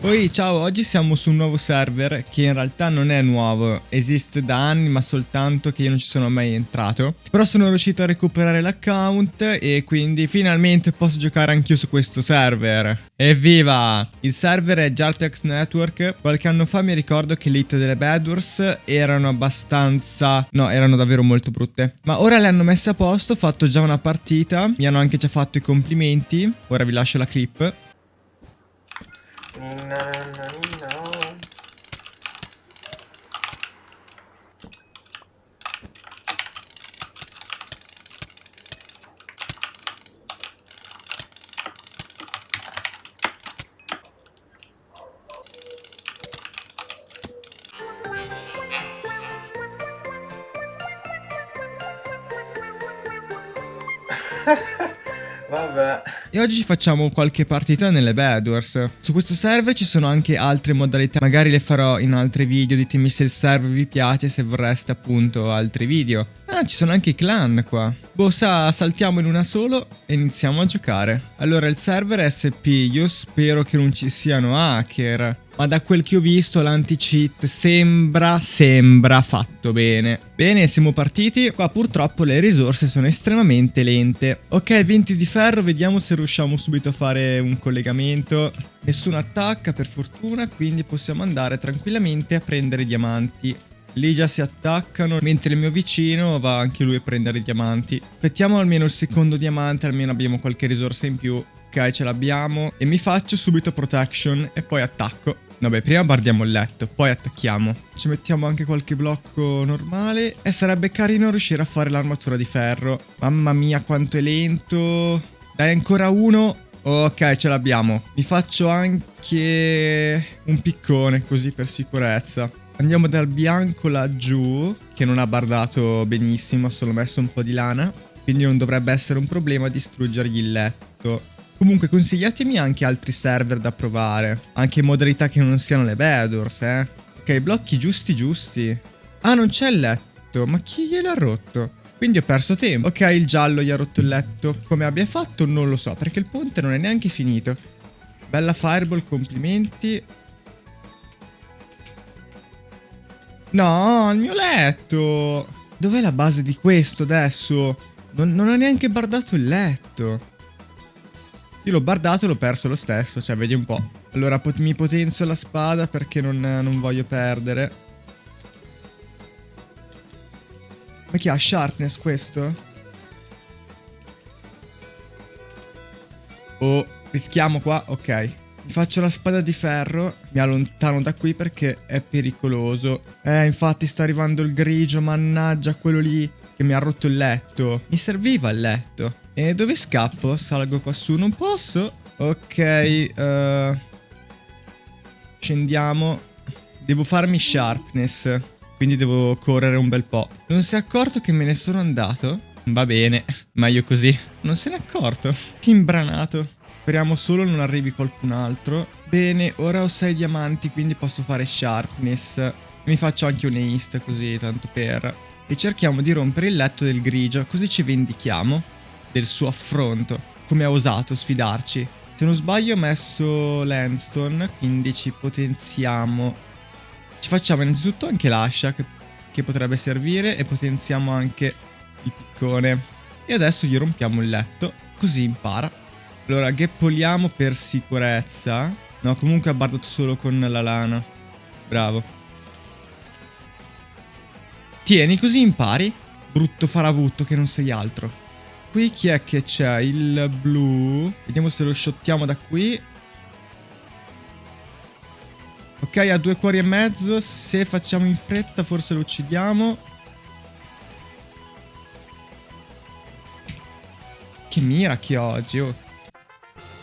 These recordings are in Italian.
Poi ciao, oggi siamo su un nuovo server che in realtà non è nuovo, esiste da anni ma soltanto che io non ci sono mai entrato. Però sono riuscito a recuperare l'account e quindi finalmente posso giocare anch'io su questo server. Evviva! Il server è Jartex Network, qualche anno fa mi ricordo che le hit delle Bedwars erano abbastanza... no, erano davvero molto brutte. Ma ora le hanno messe a posto, ho fatto già una partita, mi hanno anche già fatto i complimenti, ora vi lascio la clip. No, no, no, no. Ha ha ha! Vabbè. E oggi ci facciamo qualche partita nelle Bedwars. Su questo server ci sono anche altre modalità, magari le farò in altri video, ditemi se il server vi piace, se vorreste appunto altri video. Ah, ci sono anche i clan qua. Boh, sa, saltiamo in una solo e iniziamo a giocare. Allora, il server è SP, io spero che non ci siano hacker. Ma da quel che ho visto l'anti-cheat sembra, sembra fatto bene. Bene, siamo partiti. Qua purtroppo le risorse sono estremamente lente. Ok, 20 di ferro, vediamo se riusciamo subito a fare un collegamento. Nessuno attacca per fortuna, quindi possiamo andare tranquillamente a prendere diamanti. Lì già si attaccano, mentre il mio vicino va anche lui a prendere diamanti. Aspettiamo almeno il secondo diamante, almeno abbiamo qualche risorsa in più. Ok, ce l'abbiamo. E mi faccio subito protection e poi attacco. Vabbè, prima bardiamo il letto, poi attacchiamo. Ci mettiamo anche qualche blocco normale. E sarebbe carino riuscire a fare l'armatura di ferro. Mamma mia, quanto è lento. Dai, ancora uno. Ok, ce l'abbiamo. Mi faccio anche un piccone, così per sicurezza. Andiamo dal bianco laggiù, che non ha bardato benissimo, ha solo messo un po' di lana. Quindi non dovrebbe essere un problema distruggergli il letto. Comunque consigliatemi anche altri server da provare, anche in modalità che non siano le Bedwars, eh. Ok, blocchi giusti giusti. Ah, non c'è il letto, ma chi gliel'ha rotto? Quindi ho perso tempo. Ok, il giallo gli ha rotto il letto. Come abbia fatto non lo so, perché il ponte non è neanche finito. Bella fireball, complimenti. No, il mio letto! Dov'è la base di questo adesso? Non, non ha neanche bardato il letto. Io l'ho bardato e l'ho perso lo stesso, cioè vedi un po'. Allora pot mi potenzio la spada perché non, non voglio perdere. Ma chi ha sharpness questo? Oh, rischiamo qua? Ok. Mi faccio la spada di ferro, mi allontano da qui perché è pericoloso. Eh, infatti sta arrivando il grigio, mannaggia quello lì che mi ha rotto il letto. Mi serviva il letto. E dove scappo? Salgo qua su, non posso? Ok, uh, scendiamo. Devo farmi sharpness, quindi devo correre un bel po'. Non si è accorto che me ne sono andato? Va bene, meglio così. Non se n'è accorto. Che imbranato. Speriamo solo non arrivi qualcun altro. Bene, ora ho 6 diamanti, quindi posso fare sharpness. Mi faccio anche un haste così, tanto per... E cerchiamo di rompere il letto del grigio, così ci vendichiamo del suo affronto. Come ha osato sfidarci. Se non sbaglio ho messo Landstone, quindi ci potenziamo. Ci facciamo innanzitutto anche l'ascia, che, che potrebbe servire, e potenziamo anche il piccone. E adesso gli rompiamo il letto, così impara. Allora, gheppoliamo per sicurezza. No, comunque ha bardato solo con la lana. Bravo. Tieni, così impari. Brutto farabutto che non sei altro. Qui chi è che c'è? Il blu. Vediamo se lo shottiamo da qui. Ok, ha due cuori e mezzo. Se facciamo in fretta forse lo uccidiamo. Che mira che oggi, oh.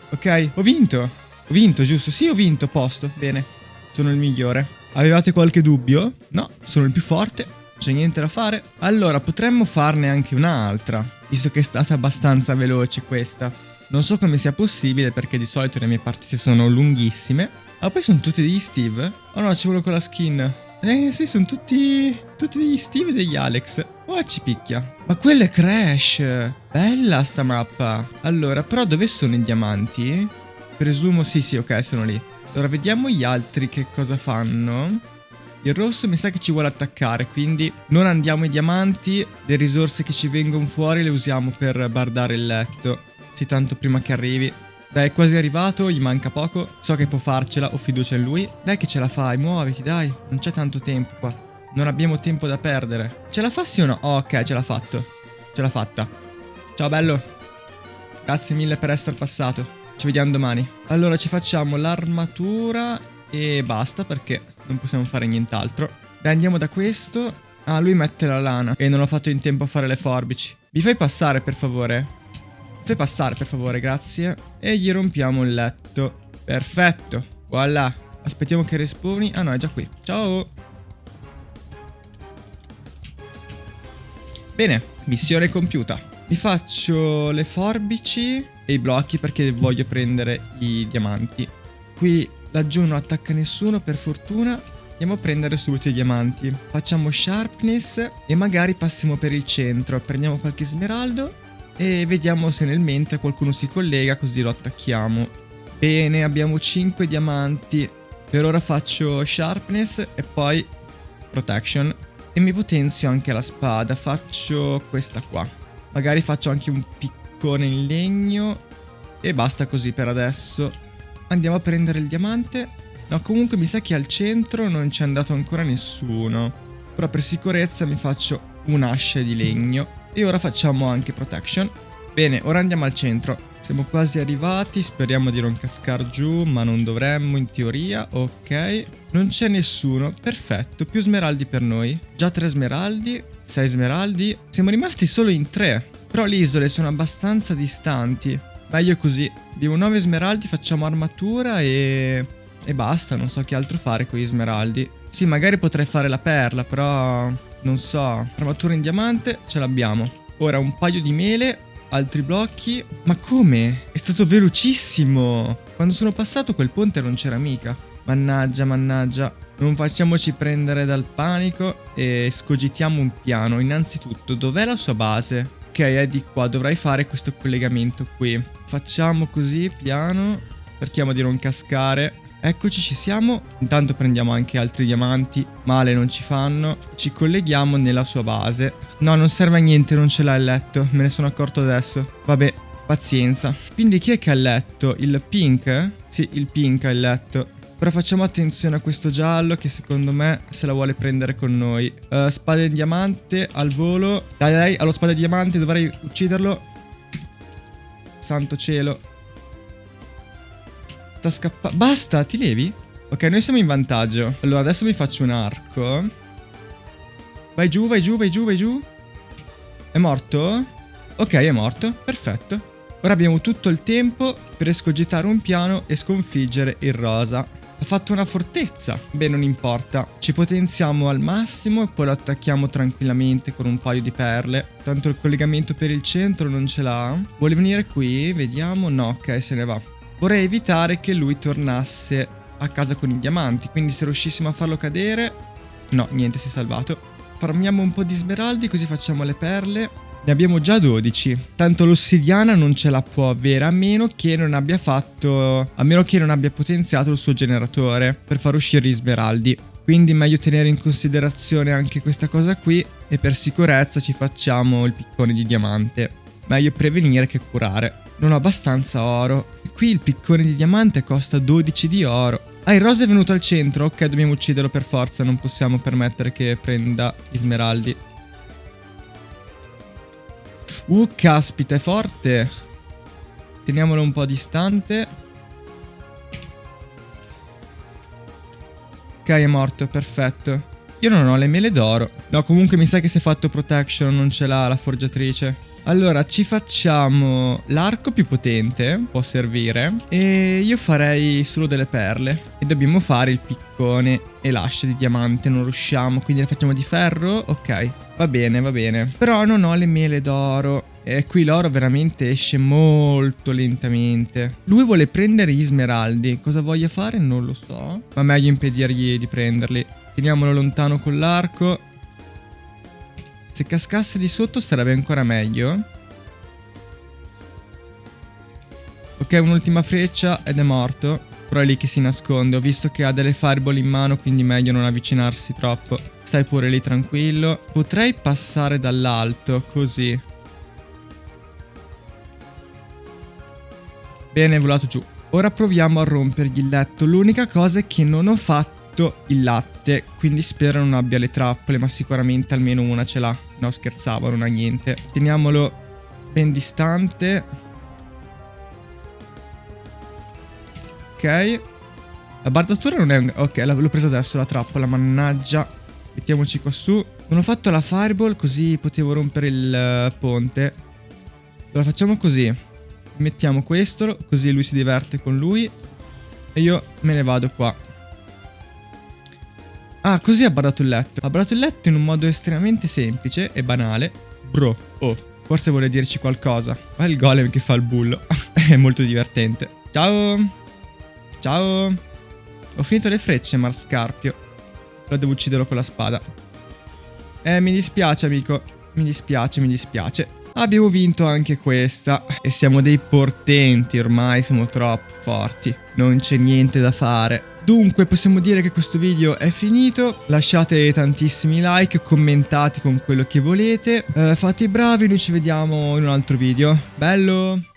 Ok, ho vinto. Ho vinto, giusto? Sì, ho vinto, posto. Bene. Sono il migliore. Avevate qualche dubbio? No, sono il più forte. C'è niente da fare. Allora, potremmo farne anche un'altra. Visto che è stata abbastanza veloce questa. Non so come sia possibile perché di solito le mie partite sono lunghissime. Ma poi sono tutti degli Steve? Oh no, ci vuole con la skin. Eh sì, sono tutti... Tutti degli Steve e degli Alex. Oh, ci picchia. Ma quello è Crash. Bella sta mappa. Allora, però dove sono i diamanti? Presumo, sì, sì, ok, sono lì. Allora, vediamo gli altri che cosa fanno. Il rosso mi sa che ci vuole attaccare, quindi non andiamo ai diamanti. Le risorse che ci vengono fuori le usiamo per bardare il letto. Sì, tanto prima che arrivi. Dai, è quasi arrivato, gli manca poco. So che può farcela, ho fiducia in lui. Dai che ce la fai, muoviti, dai. Non c'è tanto tempo qua. Non abbiamo tempo da perdere. Ce la fa sì o no? Oh, ok, ce l'ha fatto. Ce l'ha fatta. Ciao, bello. Grazie mille per essere passato. Ci vediamo domani. Allora, ci facciamo l'armatura e basta perché non possiamo fare nient'altro. Dai, andiamo da questo. Ah, lui mette la lana e non ho fatto in tempo a fare le forbici. Mi fai passare, per favore? Fai passare per favore, grazie. E gli rompiamo il letto. Perfetto. Voilà. Aspettiamo che respawni. Ah no, è già qui. Ciao. Bene, missione compiuta. Mi faccio le forbici e i blocchi perché voglio prendere i diamanti. Qui laggiù non attacca nessuno per fortuna. Andiamo a prendere subito i diamanti. Facciamo sharpness e magari passiamo per il centro. Prendiamo qualche smeraldo e vediamo se nel mentre qualcuno si collega così lo attacchiamo. Bene, abbiamo 5 diamanti. Per ora faccio sharpness e poi protection. E mi potenzio anche la spada. Faccio questa qua. Magari faccio anche un piccone in legno. E basta così per adesso. Andiamo a prendere il diamante. No, comunque mi sa che al centro non c'è andato ancora nessuno. Però per sicurezza mi faccio un'ascia di legno. E ora facciamo anche protection. Bene, ora andiamo al centro. Siamo quasi arrivati, speriamo di non cascar giù, ma non dovremmo in teoria. Ok, non c'è nessuno, perfetto, più smeraldi per noi. Già tre smeraldi, sei smeraldi. Siamo rimasti solo in tre, però le isole sono abbastanza distanti. Meglio così, abbiamo nove smeraldi, facciamo armatura e... E basta, non so che altro fare con gli smeraldi. Sì, magari potrei fare la perla, però non so, armatura in diamante, ce l'abbiamo. Ora un paio di mele, altri blocchi. Ma come? È stato velocissimo! Quando sono passato quel ponte non c'era mica. Mannaggia, mannaggia. Non facciamoci prendere dal panico e scogitiamo un piano. Innanzitutto, dov'è la sua base? Ok, è di qua, dovrai fare questo collegamento qui. Facciamo così, piano. Cerchiamo di non cascare. Eccoci, ci siamo. Intanto prendiamo anche altri diamanti. Male non ci fanno. Ci colleghiamo nella sua base. No, non serve a niente, non ce l'ha il letto. Me ne sono accorto adesso. Vabbè, pazienza. Quindi chi è che ha il letto? Il pink? Sì, il pink ha il letto. Però facciamo attenzione a questo giallo che secondo me se la vuole prendere con noi. Uh, spada in diamante al volo. Dai, dai, allo spada di diamante dovrei ucciderlo. Santo cielo sta scappando. Basta, ti levi? Ok, noi siamo in vantaggio. Allora, adesso mi faccio un arco. Vai giù, vai giù, vai giù, vai giù. È morto? Ok, è morto. Perfetto. Ora abbiamo tutto il tempo per escogitare un piano e sconfiggere il rosa. Fatto una fortezza. Beh, non importa. Ci potenziamo al massimo e poi lo attacchiamo tranquillamente con un paio di perle. Tanto il collegamento per il centro non ce l'ha. Vuole venire qui? Vediamo. No, ok, se ne va. Vorrei evitare che lui tornasse a casa con i diamanti, quindi se riuscissimo a farlo cadere... No, niente, si è salvato. Farmiamo un po' di smeraldi così facciamo le perle. Ne abbiamo già 12. Tanto l'ossidiana non ce la può avere a meno che non abbia fatto... A meno che non abbia potenziato il suo generatore per far uscire gli smeraldi. Quindi meglio tenere in considerazione anche questa cosa qui e per sicurezza ci facciamo il piccone di diamante. Meglio prevenire che curare. Non ho abbastanza oro. Qui il piccone di diamante costa 12 di oro. Ah, il rosa è venuto al centro. Ok, dobbiamo ucciderlo per forza. Non possiamo permettere che prenda gli smeraldi. Uh, caspita, è forte. Teniamolo un po' distante. Ok, è morto, perfetto. Io non ho le mele d'oro. No, comunque mi sa che si è fatto protection, non ce l'ha la forgiatrice. Allora, ci facciamo l'arco più potente, può servire, e io farei solo delle perle. E dobbiamo fare il piccone e l'ascia di diamante, non riusciamo, quindi le facciamo di ferro? Ok, va bene, va bene. Però non ho le mele d'oro. E qui l'oro veramente esce molto lentamente. Lui vuole prendere gli smeraldi. Cosa voglia fare? Non lo so. Ma meglio impedirgli di prenderli. Teniamolo lontano con l'arco. Se cascasse di sotto sarebbe ancora meglio. Ok, un'ultima freccia ed è morto. Però è lì che si nasconde. Ho visto che ha delle fireball in mano, quindi meglio non avvicinarsi troppo. Stai pure lì tranquillo. Potrei passare dall'alto, così. Bene, volato giù. Ora proviamo a rompergli il letto. L'unica cosa è che non ho fatto il latte, quindi spero non abbia le trappole, ma sicuramente almeno una ce l'ha. No, scherzavo, non ha niente. Teniamolo ben distante. Ok. La bardatura non è... Ok, l'ho presa adesso la trappola, mannaggia. Mettiamoci qua su. Non ho fatto la fireball così potevo rompere il uh, ponte. Allora facciamo così. Mettiamo questo, così lui si diverte con lui. E io me ne vado qua. Ah, così ha bardato il letto. Ha bardato il letto in un modo estremamente semplice e banale. Bro, oh, forse vuole dirci qualcosa. Ma il golem che fa il bullo. È molto divertente. Ciao! Ciao! Ho finito le frecce, Marscarpio. Però devo ucciderlo con la spada. Eh, mi dispiace, amico. Mi dispiace, mi dispiace. Abbiamo vinto anche questa. E siamo dei portenti, ormai siamo troppo forti. Non c'è niente da fare. Dunque possiamo dire che questo video è finito, lasciate tantissimi like, commentate con quello che volete, eh, fate i bravi, noi ci vediamo in un altro video. Bello!